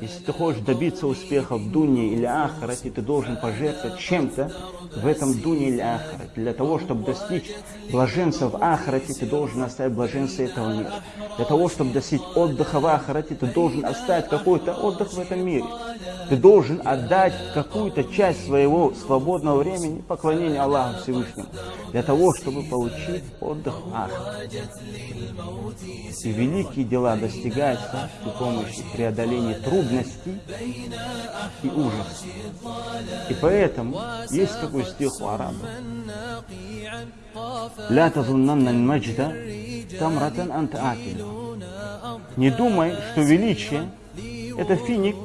Если ты хочешь добиться успеха в дуне или ахарате, ты должен пожертвовать чем-то в этом дуне или ахарате. Для того, чтобы достичь блаженства в ахарате, ты должен оставить блаженство этого мира. Для того, чтобы достичь отдыха в ахарате, ты должен оставить какой-то отдых в этом мире. Ты должен отдать какую-то часть своего свободного времени поклонению Аллаху Всевышнему. Для того, чтобы получить отдых в ахарате. И великие дела достигаются при помощи преодоления трудности и ужас. И поэтому есть такой стих у арабов. «Ля тазуннанна маджда тамратан антаатина». Не думай, что величие – это финик,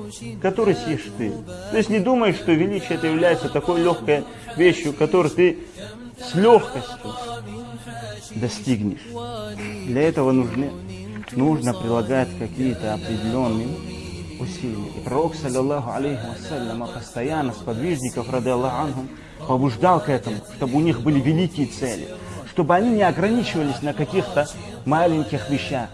который съешь ты. То есть не думай, что величие – это является такой легкой вещью, которую ты с легкостью достигнешь. Для этого нужны, нужно прилагать какие-то определенные усилия. И пророк, саллиллаху алейхи вассаляма, постоянно сподвижников, рады Аллаху побуждал к этому, чтобы у них были великие цели, чтобы они не ограничивались на каких-то маленьких вещах.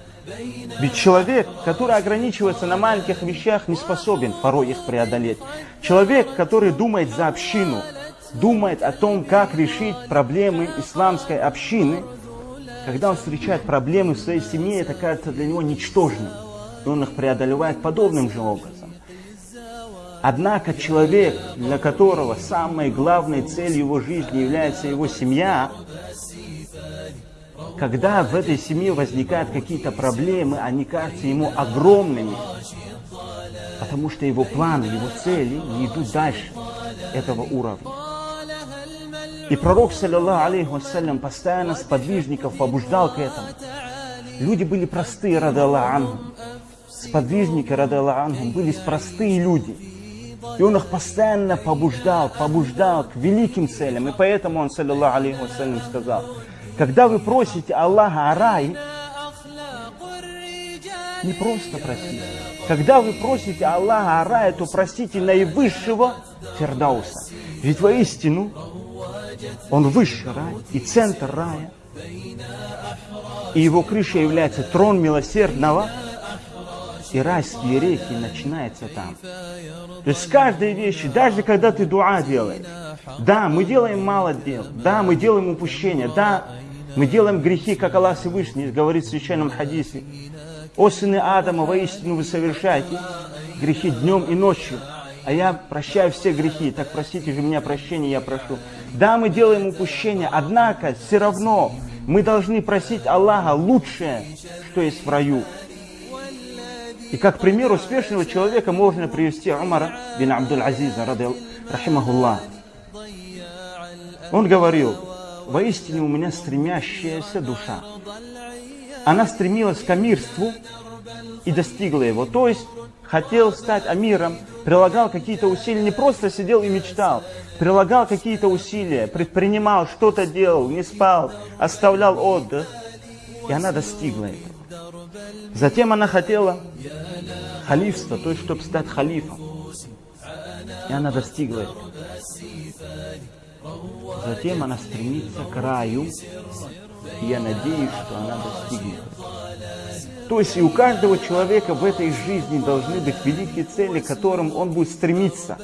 Ведь человек, который ограничивается на маленьких вещах, не способен порой их преодолеть. Человек, который думает за общину, думает о том, как решить проблемы исламской общины, когда он встречает проблемы в своей семье, это кажется для него ничтожным. И он их преодолевает подобным же образом. Однако человек, для которого самой главной целью его жизни является его семья, когда в этой семье возникают какие-то проблемы, они кажутся ему огромными, потому что его планы, его цели не идут дальше этого уровня. И пророк, саллиллаху алейхи вассалям, постоянно сподвижников побуждал к этому. Люди были простые, рады Аллаху Сподвижники, Аллаху были простые люди. И он их постоянно побуждал, побуждал к великим целям. И поэтому он, саллиллаху алейхи вассалям, сказал, когда вы просите Аллаха о рай, не просто просите. Когда вы просите Аллаха о рае, то просите наивысшего Фердауса. Ведь воистину он высший рай и центр рая. И его крыша является трон милосердного. И райские реки начинаются там. То есть с каждой вещи, даже когда ты дуа делаешь, да, мы делаем мало дел, да, мы делаем упущения, да, мы делаем грехи, как Аллах Всевышний говорит в священном хадисе. О сыны Адама, воистину вы совершаете грехи днем и ночью а я прощаю все грехи, так простите же меня прощения, я прошу. Да, мы делаем упущения, однако все равно мы должны просить Аллаха лучшее, что есть в раю. И как пример успешного человека можно привести Умара бин Абдул-Азиза, рахимахуллах. Он говорил, воистине у меня стремящаяся душа. Она стремилась к амирству и достигла его. То есть хотел стать амиром, прилагал какие-то усилия, не просто сидел и мечтал, прилагал какие-то усилия, предпринимал, что-то делал, не спал, оставлял отдых. И она достигла этого. Затем она хотела халифства, то есть, чтобы стать халифом. И она достигла этого. Затем она стремится к раю, и я надеюсь, что она достигнет. То есть и у каждого человека в этой жизни должны быть великие цели, к которым он будет стремиться.